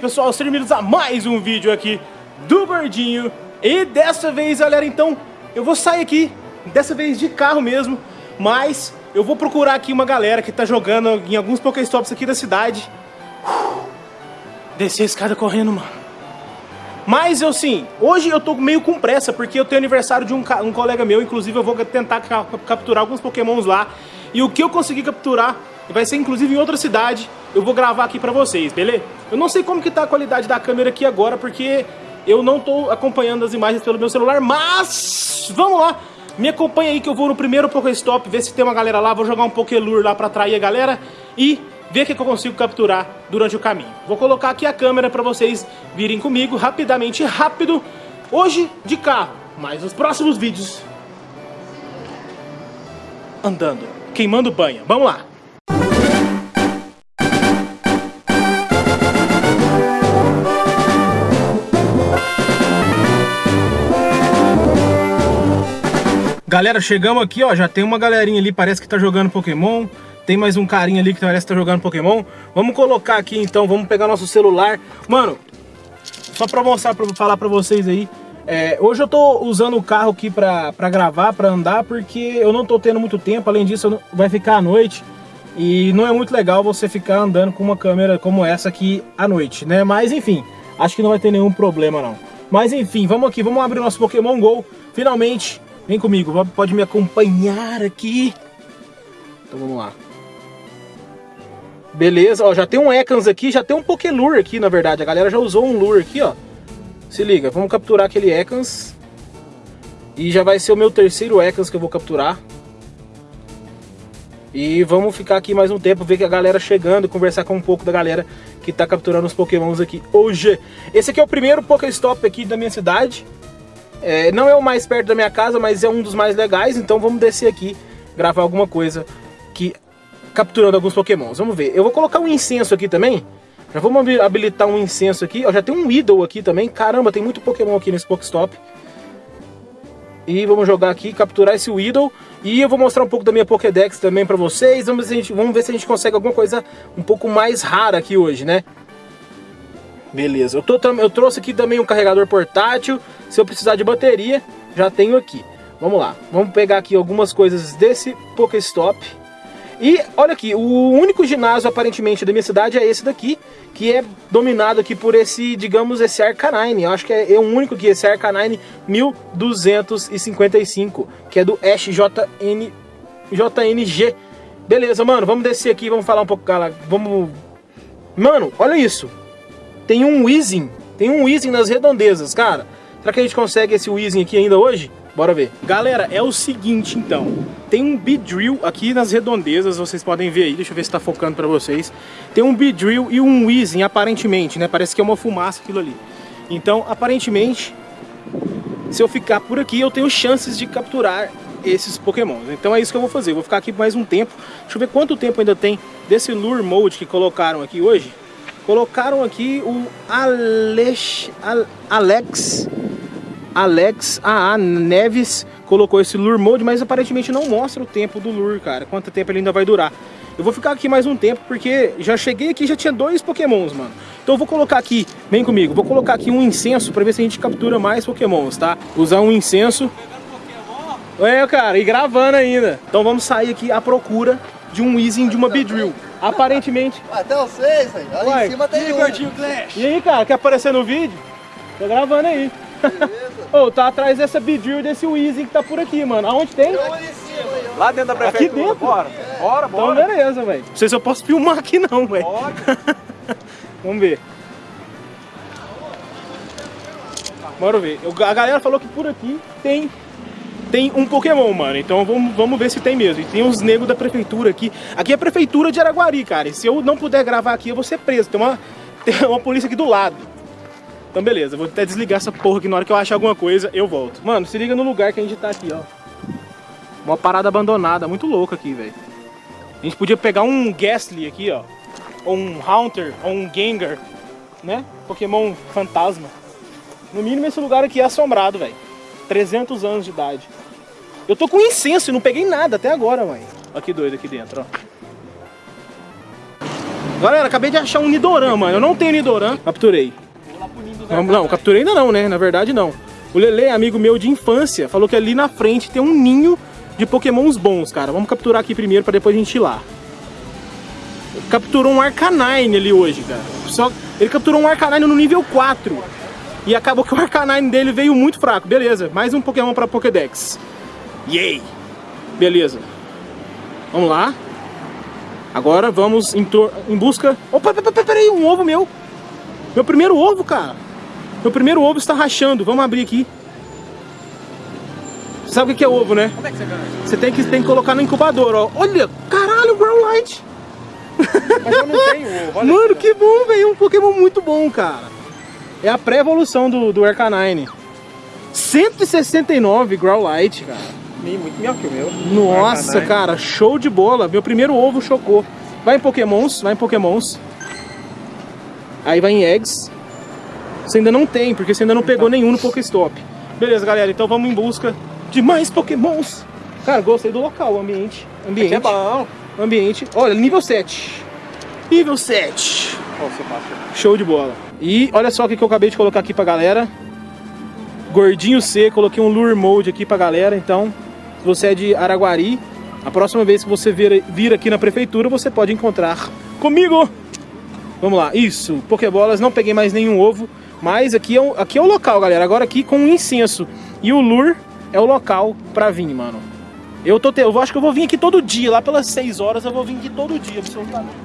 pessoal, sejam bem-vindos a mais um vídeo aqui do Gordinho E dessa vez, galera, então, eu vou sair aqui, dessa vez de carro mesmo Mas eu vou procurar aqui uma galera que tá jogando em alguns Pokéstops aqui da cidade. Descer a escada correndo, mano. Mas eu sim, hoje eu tô meio com pressa porque eu tenho aniversário de um, um colega meu, inclusive eu vou tentar ca capturar alguns pokémons lá. E o que eu conseguir capturar vai ser inclusive em outra cidade, eu vou gravar aqui pra vocês, beleza? Eu não sei como que tá a qualidade da câmera aqui agora porque eu não tô acompanhando as imagens pelo meu celular, mas vamos lá! Me acompanha aí que eu vou no primeiro Pokéstop, ver se tem uma galera lá, vou jogar um Pokélure lá pra atrair a galera e ver o que eu consigo capturar durante o caminho. Vou colocar aqui a câmera para vocês virem comigo rapidamente, rápido, hoje de carro, mas nos próximos vídeos andando, queimando banha. Vamos lá! Galera, chegamos aqui, ó, já tem uma galerinha ali, parece que tá jogando Pokémon. Tem mais um carinha ali que parece que tá jogando Pokémon. Vamos colocar aqui então, vamos pegar nosso celular. Mano, só pra mostrar, pra falar pra vocês aí. É, hoje eu tô usando o carro aqui pra, pra gravar, pra andar, porque eu não tô tendo muito tempo. Além disso, vai ficar à noite. E não é muito legal você ficar andando com uma câmera como essa aqui à noite, né? Mas enfim, acho que não vai ter nenhum problema não. Mas enfim, vamos aqui, vamos abrir o nosso Pokémon GO. Finalmente, vem comigo, pode me acompanhar aqui. Então vamos lá. Beleza, ó, já tem um Ekans aqui, já tem um Pokélure aqui, na verdade. A galera já usou um Lure aqui, ó. Se liga, vamos capturar aquele Ekans. E já vai ser o meu terceiro Ekans que eu vou capturar. E vamos ficar aqui mais um tempo, ver que a galera chegando, conversar com um pouco da galera que tá capturando os pokémons aqui hoje. Esse aqui é o primeiro Pokéstop aqui da minha cidade. É, não é o mais perto da minha casa, mas é um dos mais legais, então vamos descer aqui, gravar alguma coisa que capturando alguns pokémons. Vamos ver. Eu vou colocar um incenso aqui também. Já vamos habilitar um incenso aqui. Ó, já tem um Idol aqui também. Caramba, tem muito pokémon aqui nesse Pokestop. E vamos jogar aqui, capturar esse Weedle. E eu vou mostrar um pouco da minha Pokédex também pra vocês. Vamos ver, se a gente, vamos ver se a gente consegue alguma coisa um pouco mais rara aqui hoje, né? Beleza, eu, tô, eu trouxe aqui também um carregador portátil. Se eu precisar de bateria, já tenho aqui. Vamos lá, vamos pegar aqui algumas coisas desse Pokéstop. E olha aqui, o único ginásio aparentemente da minha cidade é esse daqui, que é dominado aqui por esse, digamos, esse Arcanine. Eu acho que é, é o único que esse Arcanine 1255, que é do SJN, JNG. Beleza, mano, vamos descer aqui, vamos falar um pouco, galera. Vamos... Mano, olha isso. Tem um Weezing, tem um Weezing nas redondezas, cara. Será que a gente consegue esse Weezing aqui ainda hoje? Bora ver. Galera, é o seguinte então. Tem um Beedrill aqui nas redondezas, vocês podem ver aí. Deixa eu ver se tá focando pra vocês. Tem um Beedrill e um Weezing, aparentemente, né? Parece que é uma fumaça aquilo ali. Então, aparentemente, se eu ficar por aqui, eu tenho chances de capturar esses pokémons. Então é isso que eu vou fazer. Eu vou ficar aqui mais um tempo. Deixa eu ver quanto tempo ainda tem desse Lure Mode que colocaram aqui hoje. Colocaram aqui o Alex, Alex Alex AA Neves colocou esse Lure Mode, mas aparentemente não mostra o tempo do Lure, cara. Quanto tempo ele ainda vai durar. Eu vou ficar aqui mais um tempo, porque já cheguei aqui já tinha dois pokémons, mano. Então eu vou colocar aqui, vem comigo, vou colocar aqui um incenso pra ver se a gente captura mais pokémons, tá? Usar um incenso. É, cara, e gravando ainda. Então vamos sair aqui à procura de um Weezing de uma Beedrill. Aparentemente... Até vocês, velho. Ali Uai, em cima tem um. E aí, cara, quer aparecer no vídeo? Tô gravando aí. Ô, oh, tá atrás dessa Beedrill desse Weezing que tá por aqui, mano. Aonde tem? Lá dentro da prefeitura. Aqui dentro? Bora, bora, bora. Então beleza, velho. Não sei se eu posso filmar aqui não, velho. Vamos ver. Bora ver. Eu, a galera falou que por aqui tem tem um Pokémon, mano. Então vamos, vamos ver se tem mesmo. E tem uns negros da prefeitura aqui. Aqui é a prefeitura de Araguari, cara. E se eu não puder gravar aqui, eu vou ser preso. Tem uma, tem uma polícia aqui do lado. Então beleza, vou até desligar essa porra aqui na hora que eu achar alguma coisa, eu volto. Mano, se liga no lugar que a gente tá aqui, ó. Uma parada abandonada, muito louca aqui, velho. A gente podia pegar um Ghastly aqui, ó. Ou um Haunter, ou um Gengar, né? Pokémon fantasma. No mínimo esse lugar aqui é assombrado, velho. 300 anos de idade. Eu tô com incenso e não peguei nada até agora, mãe. Olha que doido aqui dentro, ó. Galera, acabei de achar um Nidoran, mano. Eu não tenho Nidoran. Capturei. Não, capturei ainda não, né? Na verdade, não. O Lele, amigo meu de infância, falou que ali na frente tem um ninho de pokémons bons, cara. Vamos capturar aqui primeiro pra depois a gente ir lá. Capturou um Arcanine ali hoje, cara. Só... Ele capturou um Arcanine no nível 4. E acabou que o Arcanine dele veio muito fraco. Beleza, mais um Pokémon pra Pokédex. Yay! Beleza. Vamos lá. Agora vamos em, em busca... Opa, peraí, um ovo meu. Meu primeiro ovo, cara. Meu primeiro ovo está rachando. Vamos abrir aqui. Sabe o que é ovo, né? Como é que você ganha? Você tem que, tem que colocar no incubador, ó. Olha, caralho, Growlite. Mas eu não tenho ovo. Mano, que bom, velho. Um Pokémon muito bom, cara. É a pré-evolução do, do Arcanine. 169 Growlite, cara. Muito melhor que o meu. Nossa, Arcanine. cara, show de bola. Meu primeiro ovo chocou. Vai em Pokémons, vai em Pokémons. Aí vai em Eggs. Você ainda não tem, porque você ainda não pegou nenhum no Pokéstop. Beleza, galera, então vamos em busca de mais Pokémons. Cara, gostei do local, o ambiente. Ambiente. Aqui é bom. Ambiente. Olha, nível 7. Nível 7. Ó, você passa. Show de bola. E olha só o que que eu acabei de colocar aqui pra galera. Gordinho C, coloquei um lure mode aqui pra galera. Então, se você é de Araguari, a próxima vez que você vir, vir aqui na prefeitura, você pode encontrar comigo. Vamos lá, isso, Pokébolas, não peguei mais nenhum ovo, mas aqui é, o, aqui é o local, galera. Agora aqui com o incenso e o lure é o local pra vir, mano. Eu, tô te... eu acho que eu vou vir aqui todo dia, lá pelas 6 horas eu vou vir aqui todo dia, absolutamente.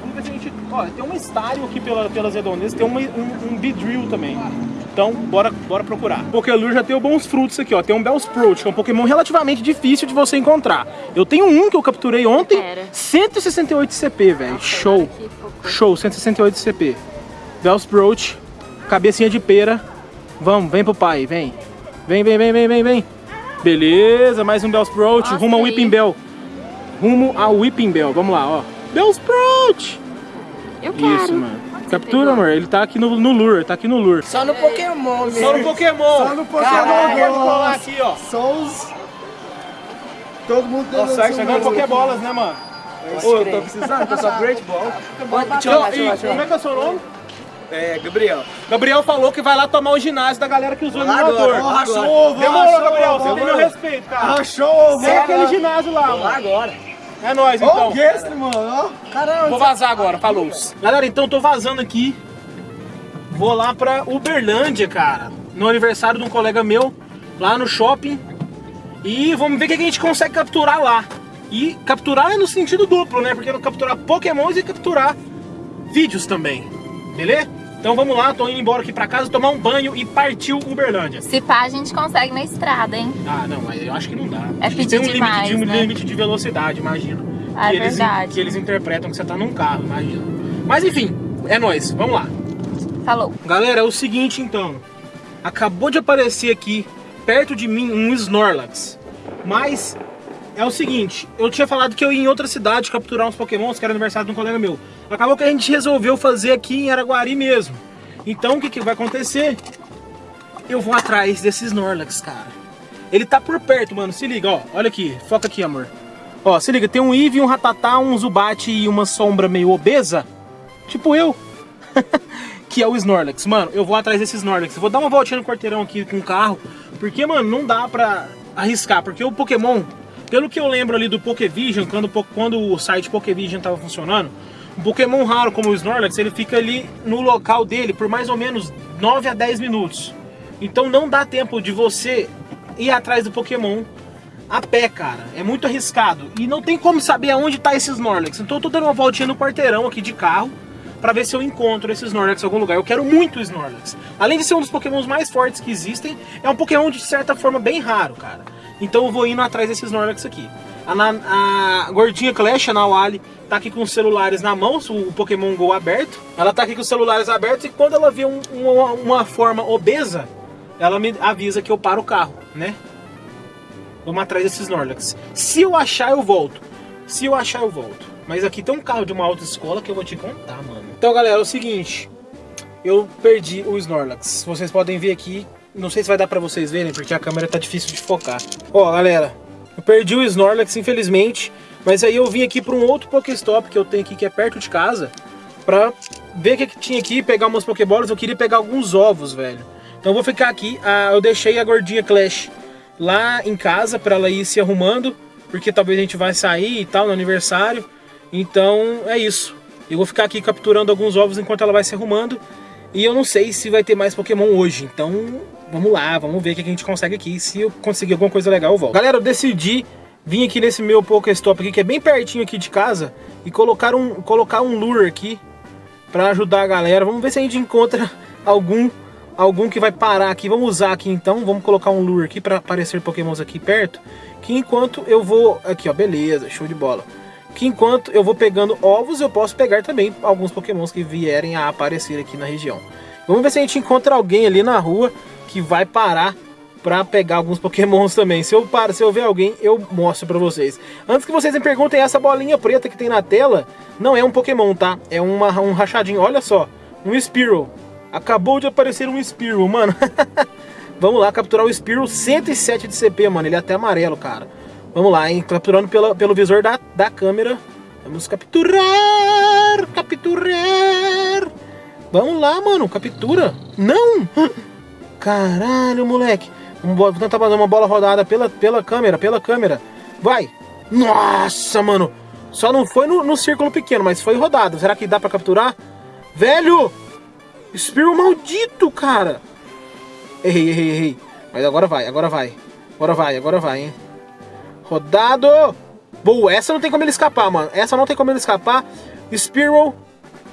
Vamos ver se a gente... Olha, tem um estário aqui pela, pelas redondezas, tem uma, um, um Beedrill também. Então, bora, bora procurar. Pokélure já tem bons frutos aqui, ó. Tem um Bellsprout, que é um Pokémon relativamente difícil de você encontrar. Eu tenho um que eu capturei ontem, Pera. 168 CP, velho. Show. Show, 168 CP. Bellsprout, cabecinha de pera. Vamos, vem pro pai, vem. Vem, vem, vem, vem, vem, vem. Beleza, mais um Bellsprout, Nossa, rumo ao. Whipping Bell. Rumo ao Whipping Bell, vamos lá, ó. Bellsprout! Eu quero. Isso, mano. Você Captura, pegou? amor. Ele tá aqui no, no lure, tá aqui no lure. Só no Pokémon mesmo. Só no Pokémon. Só no Pokémon. Caralho, aqui, ó. Só os... Todo mundo tem Nossa, você ganhou Pokébolas, né, mano? Ô, eu tô precisando, tô só Great Ball. Eu eu E eu como é que é o seu nome? É, Gabriel. Gabriel falou que vai lá tomar o ginásio da galera que usou o Lá emulador. lá agora. Show, Demorou, Gabriel. Você tem meu respeito, cara. Achou, Vem aquele ginásio lá, Lá mano. agora. É nóis, então. o guest, mano, ó. Caramba. Vou vazar agora, falou. Galera, então tô vazando aqui. Vou lá pra Uberlândia, cara. No aniversário de um colega meu, lá no shopping. E vamos ver o que a gente consegue capturar lá. E capturar é no sentido duplo, né? Porque eu capturar pokémons e capturar vídeos também. Beleza? Então vamos lá, tô indo embora aqui pra casa, tomar um banho e partiu Uberlândia. Se pá, a gente consegue na estrada, hein? Ah, não, mas eu acho que não dá. É pedir tem um demais, limite, de, né? limite de velocidade, imagino. Ah, que é eles, verdade. Que eles interpretam que você tá num carro, imagino. Mas enfim, é nóis, vamos lá. Falou. Galera, é o seguinte então. Acabou de aparecer aqui, perto de mim, um Snorlax. Mas é o seguinte, eu tinha falado que eu ia em outra cidade capturar uns pokémons, que era aniversário de um colega meu. Acabou que a gente resolveu fazer aqui em Araguari mesmo. Então o que, que vai acontecer? Eu vou atrás desse Snorlax, cara. Ele tá por perto, mano. Se liga, ó. Olha aqui. Foca aqui, amor. Ó, se liga. Tem um Eevee, um Ratatá, um Zubat e uma sombra meio obesa. Tipo eu. que é o Snorlax. Mano, eu vou atrás desse Snorlax. Eu vou dar uma voltinha no quarteirão aqui com o carro. Porque, mano, não dá pra arriscar. Porque o Pokémon, pelo que eu lembro ali do Pokévision, quando, quando o site Pokévision tava funcionando, um Pokémon raro como o Snorlax, ele fica ali no local dele por mais ou menos 9 a 10 minutos. Então não dá tempo de você ir atrás do Pokémon a pé, cara. É muito arriscado. E não tem como saber aonde tá esse Snorlax. Então eu tô dando uma voltinha no quarteirão aqui de carro pra ver se eu encontro esse Snorlax em algum lugar. Eu quero muito o Snorlax. Além de ser um dos Pokémons mais fortes que existem, é um Pokémon de certa forma bem raro, cara. Então eu vou indo atrás desse Snorlax aqui. A, na- a gordinha Clash, a Nawali, tá aqui com os celulares na mão, o Pokémon GO aberto. Ela tá aqui com os celulares abertos e quando ela vê um- uma, uma forma obesa, ela me avisa que eu paro o carro, né? Vamos atrás desses Snorlax. Se eu achar, eu volto. Se eu achar, eu volto. Mas aqui tem um carro de uma autoescola que eu vou te contar, mano. Então, galera, é o seguinte. Eu perdi o Snorlax. Vocês podem ver aqui. Não sei se vai dar pra vocês verem, porque a câmera tá difícil de focar. Ó, galera. Eu perdi o Snorlax, infelizmente. Mas aí eu vim aqui pra um outro Pokéstop que eu tenho aqui, que é perto de casa. pra ver o que, que tinha aqui, pegar umas Pokébolas. Eu queria pegar alguns ovos, velho. Então eu vou ficar aqui. Ah, eu deixei a gordinha Clash lá em casa pra ela ir se arrumando, porque talvez a gente vai sair e tal no aniversário. Então é isso. Eu vou ficar aqui capturando alguns ovos enquanto ela vai se arrumando. E eu não sei se vai ter mais Pokémon hoje. Então vamos lá, vamos ver o que a gente consegue aqui. Se eu conseguir alguma coisa legal, eu volto. Galera, eu decidi vir aqui nesse meu Pokéstop aqui, que é bem pertinho aqui de casa, e colocar um, colocar um lure aqui pra ajudar a galera. Vamos ver se a gente encontra algum algum que vai parar aqui. Vamos usar aqui então, vamos colocar um lure aqui para aparecer pokémons aqui perto. Que enquanto eu vou... Aqui ó, beleza, show de bola. Que enquanto eu vou pegando ovos, eu posso pegar também alguns pokémons que vierem a aparecer aqui na região. Vamos ver se a gente encontra alguém ali na rua que vai parar para pegar alguns pokémons também. Se eu, paro, se eu ver alguém, eu mostro para vocês. Antes que vocês me perguntem, essa bolinha preta que tem na tela não é um pokémon, tá? É uma, um rachadinho, olha só. Um Spearow. Acabou de aparecer um Spearow, mano. Vamos lá capturar o Spearow 107 de CP, mano. Ele é até amarelo, cara. Vamos lá, hein? Capturando pela, pelo visor da, da câmera. Vamos capturar! Capturar! Vamos lá, mano. Captura. Não! Caralho, moleque. Vamos tentar fazer uma bola rodada pela, pela câmera, pela câmera. Vai! Nossa, mano. Só não foi no, no círculo pequeno, mas foi rodado. Será que dá pra capturar? Velho! Spearow maldito, cara! Errei, errei, errei. Mas agora vai, agora vai. Agora vai, agora vai, hein? Rodado! Boa, essa não tem como ele escapar, mano. Essa não tem como ele escapar. Spearow.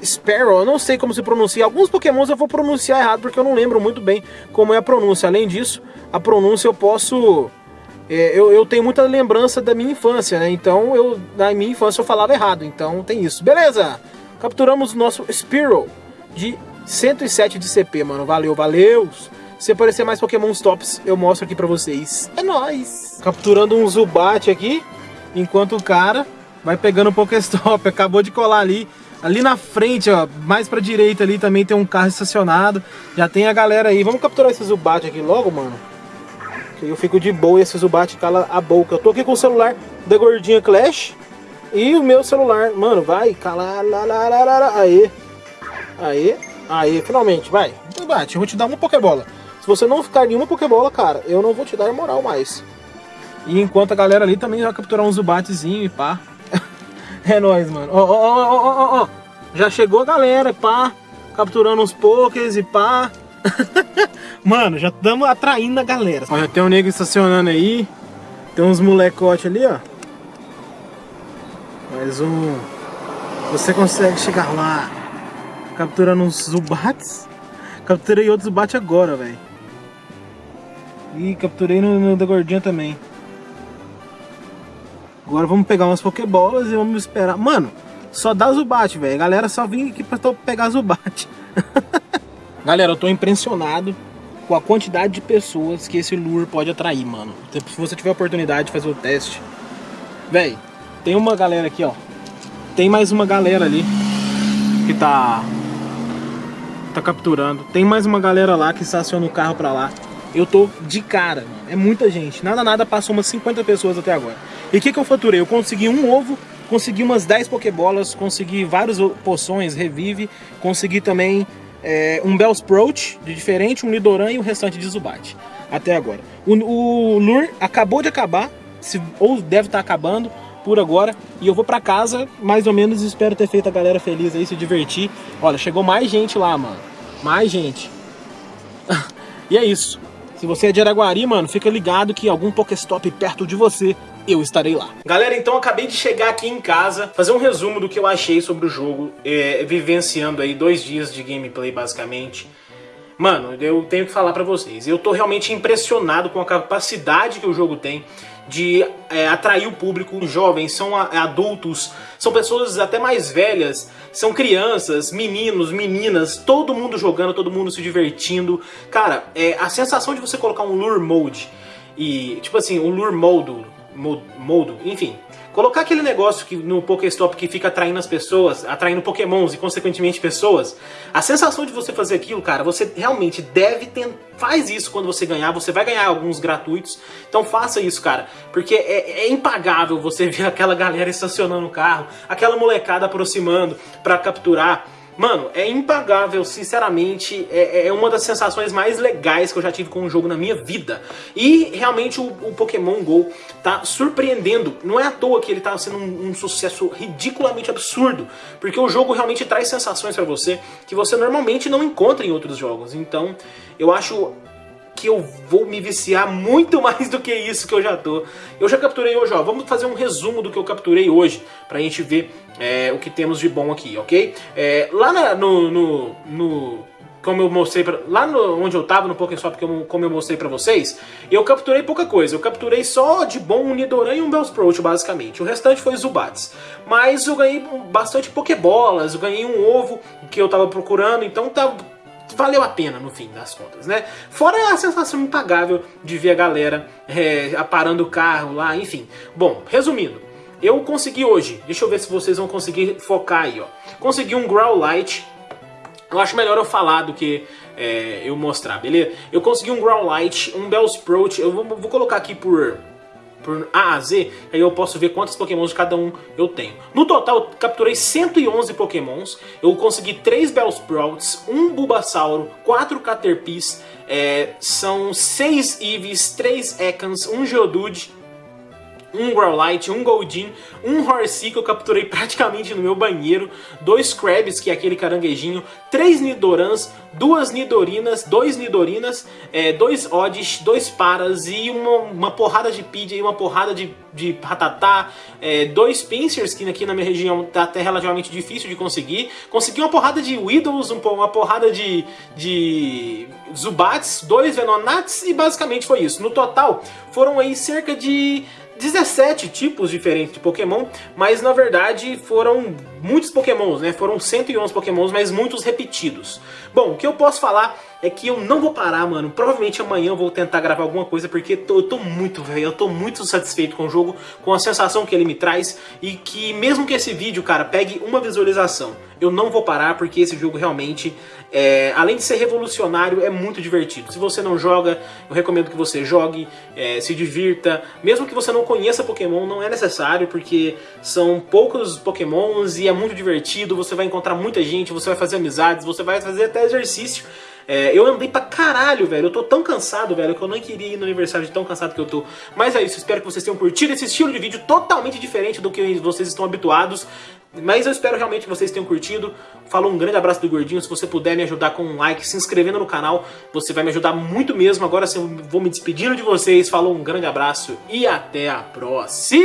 Sparrow, eu não sei como se pronuncia. Alguns pokémons eu vou pronunciar errado porque eu não lembro muito bem como é a pronúncia. Além disso, a pronúncia eu posso... É, eu, eu tenho muita lembrança da minha infância, né? Então, eu, na minha infância eu falava errado. Então, tem isso. Beleza! Capturamos o nosso Spearow de 107 de CP, mano. Valeu, valeu! Se aparecer mais Pokémon Tops, eu mostro aqui pra vocês. É nóis! Capturando um Zubat aqui, enquanto o cara vai pegando o Pokéstop. Acabou de colar ali. Ali na frente, ó, mais pra direita ali também tem um carro estacionado. Já tem a galera aí. Vamos capturar esse Zubat aqui logo, mano. Que eu fico de boa e esse Zubat cala a boca. Eu tô aqui com o celular da Gordinha Clash. E o meu celular, mano, vai, cala, lá, lá, lá, lá, Aê, aê, aê, finalmente, vai. Zubat, eu vou te dar uma Pokébola. Se você não ficar nenhuma Pokébola, cara, eu não vou te dar moral mais. E enquanto a galera ali também vai capturar um Zubatzinho e pá. É nóis, mano. Ó, ó, ó, ó, ó. Já chegou a galera, pá. Capturando uns pokés e pá. mano, já estamos atraindo a galera. Já tem um nego estacionando aí. Tem uns molecote ali, ó. Mais um. Você consegue chegar lá. Capturando uns Zubats. Capturei outros Zubat agora, velho. E capturei no, no da gordinha também. Agora vamos pegar umas Pokébolas e vamos esperar. Mano, só dá Zubat, velho. Galera só vim aqui pra pegar Zubat. Galera, eu tô impressionado com a quantidade de pessoas que esse lure pode atrair, mano. Se você tiver a oportunidade de fazer o teste. Véi, tem uma galera aqui, ó. Tem mais uma galera ali que tá tá capturando. Tem mais uma galera lá que estaciona o carro pra lá. Eu tô de cara, mano. É muita gente. Nada, nada, passou umas 50 pessoas até agora. E o que, que eu faturei? Eu consegui um ovo, consegui umas 10 pokebolas, consegui várias poções, revive, consegui também é, um Bellsprout de diferente, um Lidoran e o restante de Zubat. Até agora. O, o Lure acabou de acabar, se, ou deve estar tá acabando por agora. E eu vou pra casa, mais ou menos, espero ter feito a galera feliz aí, se divertir. Olha, chegou mais gente lá, mano. Mais gente. e é isso. Se você é de Araguari, mano, fica ligado que algum Pokéstop perto de você, eu estarei lá. Galera, então acabei de chegar aqui em casa, fazer um resumo do que eu achei sobre o jogo, é, vivenciando aí dois dias de gameplay, basicamente. Mano, eu tenho que falar pra vocês, eu tô realmente impressionado com a capacidade que o jogo tem de é, atrair o público. Jovens, são adultos, são pessoas até mais velhas, são crianças, meninos, meninas, todo mundo jogando, todo mundo se divertindo. Cara, é, a sensação de você colocar um lure mode e, tipo assim, um lure modo, modo, enfim, Colocar aquele negócio que no Pokéstop que fica atraindo as pessoas, atraindo pokémons e consequentemente pessoas, a sensação de você fazer aquilo, cara, você realmente deve ter... Faz isso quando você ganhar, você vai ganhar alguns gratuitos, então faça isso, cara, porque é, é impagável você ver aquela galera estacionando o carro, aquela molecada aproximando para capturar Mano, é impagável, sinceramente, é, é uma das sensações mais legais que eu já tive com um jogo na minha vida. E realmente o, o Pokémon GO tá surpreendendo. Não é à toa que ele tá sendo um, um sucesso ridiculamente absurdo, porque o jogo realmente traz sensações pra você que você normalmente não encontra em outros jogos. Então, eu acho que eu vou me viciar muito mais do que isso que eu já tô. Eu já capturei hoje, ó, vamos fazer um resumo do que eu capturei hoje, pra gente ver é, o que temos de bom aqui, ok? É, lá na, no, no, no como eu mostrei pra, lá no, onde eu tava no Pokéshop, como, como eu mostrei pra vocês, eu capturei pouca coisa. Eu capturei só de bom um Nidoran e um Bellsprout, basicamente. O restante foi Zubats. Mas eu ganhei bastante Pokébolas, eu ganhei um ovo que eu tava procurando, então tá, valeu a pena no fim das contas, né? Fora a sensação impagável de ver a galera é, parando o carro lá, enfim. Bom, resumindo, eu consegui hoje, deixa eu ver se vocês vão conseguir focar aí, ó. Consegui um Growlite, eu acho melhor eu falar do que é, eu mostrar, beleza? Eu consegui um Growlite, um Bellsprout, eu vou, vou colocar aqui por por A a Z, aí eu posso ver quantos pokémons de cada um eu tenho. No total, eu capturei 111 pokémons, eu consegui 3 Bellsprouts, 1 Bulbasauro, 4 Caterpies, é, são 6 Eevees, 3 Ekans, 1 Geodude, um Growlite, um Goldin, um Horsea que eu capturei praticamente no meu banheiro, dois Krabs, que é aquele caranguejinho, três Nidorans, duas Nidorinas, dois Nidorinas, é, dois Oddish, dois Paras e uma, uma porrada de Pidgey uma porrada de, de Ratatá, é, dois Pincers, que aqui na minha região tá até relativamente difícil de conseguir, consegui uma porrada de Widows, uma porrada de, de Zubats, dois Venonats e basicamente foi isso. No total, foram aí cerca de 17 tipos diferentes de Pokémon, mas na verdade foram muitos Pokémons, né? Foram 111 Pokémons, mas muitos repetidos. Bom, o que eu posso falar é que eu não vou parar, mano. Provavelmente amanhã eu vou tentar gravar alguma coisa, porque tô, eu tô muito, velho, eu tô muito satisfeito com o jogo, com a sensação que ele me traz, e que mesmo que esse vídeo, cara, pegue uma visualização, eu não vou parar, porque esse jogo realmente, é, além de ser revolucionário, é muito divertido. Se você não joga, eu recomendo que você jogue, é, se divirta. Mesmo que você não conheça Pokémon, não é necessário, porque são poucos Pokémons e é muito divertido, você vai encontrar muita gente, você vai fazer amizades, você vai fazer até exercício. É, eu andei pra caralho, velho. Eu tô tão cansado, velho, que eu não queria ir no aniversário de tão cansado que eu tô. Mas é isso, espero que vocês tenham curtido esse estilo de vídeo totalmente diferente do que vocês estão habituados. Mas eu espero realmente que vocês tenham curtido. Falou um grande abraço do Gordinho. Se você puder me ajudar com um like, se inscrevendo no canal, você vai me ajudar muito mesmo. Agora eu vou me despedindo de vocês. Falou um grande abraço e até a próxima!